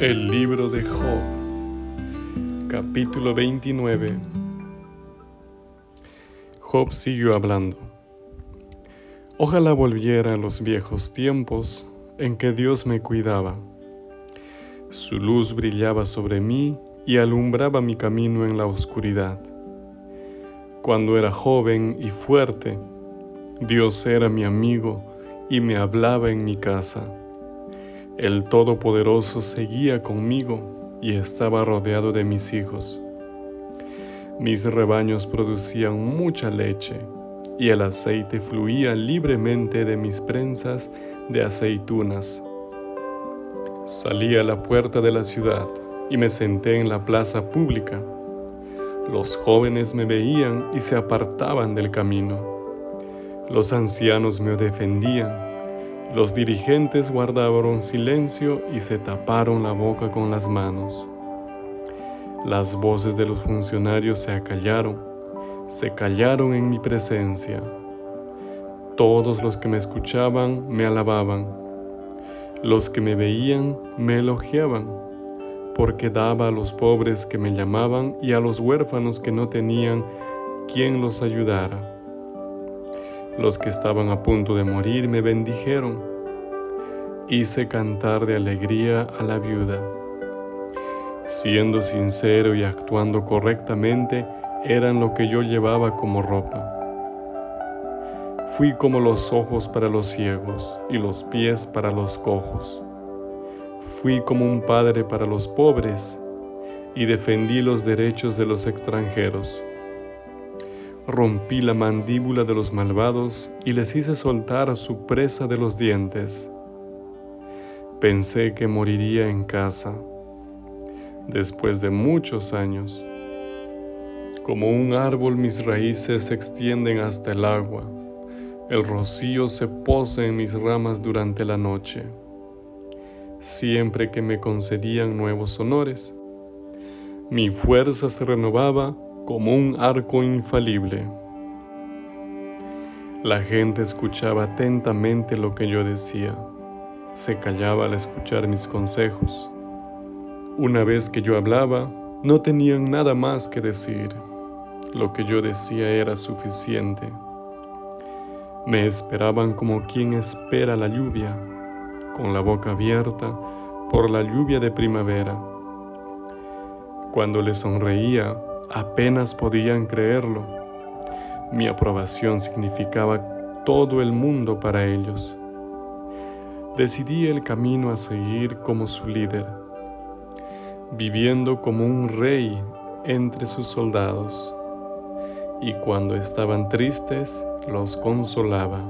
El libro de Job, capítulo 29. Job siguió hablando. Ojalá volviera a los viejos tiempos en que Dios me cuidaba. Su luz brillaba sobre mí y alumbraba mi camino en la oscuridad. Cuando era joven y fuerte, Dios era mi amigo y me hablaba en mi casa. El Todopoderoso seguía conmigo y estaba rodeado de mis hijos. Mis rebaños producían mucha leche y el aceite fluía libremente de mis prensas de aceitunas. Salí a la puerta de la ciudad y me senté en la plaza pública. Los jóvenes me veían y se apartaban del camino. Los ancianos me defendían los dirigentes guardaron silencio y se taparon la boca con las manos. Las voces de los funcionarios se acallaron, se callaron en mi presencia. Todos los que me escuchaban me alababan. Los que me veían me elogiaban, porque daba a los pobres que me llamaban y a los huérfanos que no tenían quien los ayudara. Los que estaban a punto de morir me bendijeron. Hice cantar de alegría a la viuda. Siendo sincero y actuando correctamente, eran lo que yo llevaba como ropa. Fui como los ojos para los ciegos y los pies para los cojos. Fui como un padre para los pobres y defendí los derechos de los extranjeros. Rompí la mandíbula de los malvados y les hice soltar su presa de los dientes. Pensé que moriría en casa, después de muchos años. Como un árbol mis raíces se extienden hasta el agua. El rocío se posa en mis ramas durante la noche. Siempre que me concedían nuevos honores, mi fuerza se renovaba como un arco infalible. La gente escuchaba atentamente lo que yo decía. Se callaba al escuchar mis consejos. Una vez que yo hablaba, no tenían nada más que decir. Lo que yo decía era suficiente. Me esperaban como quien espera la lluvia, con la boca abierta por la lluvia de primavera. Cuando les sonreía, apenas podían creerlo. Mi aprobación significaba todo el mundo para ellos. Decidí el camino a seguir como su líder, viviendo como un rey entre sus soldados, y cuando estaban tristes los consolaba.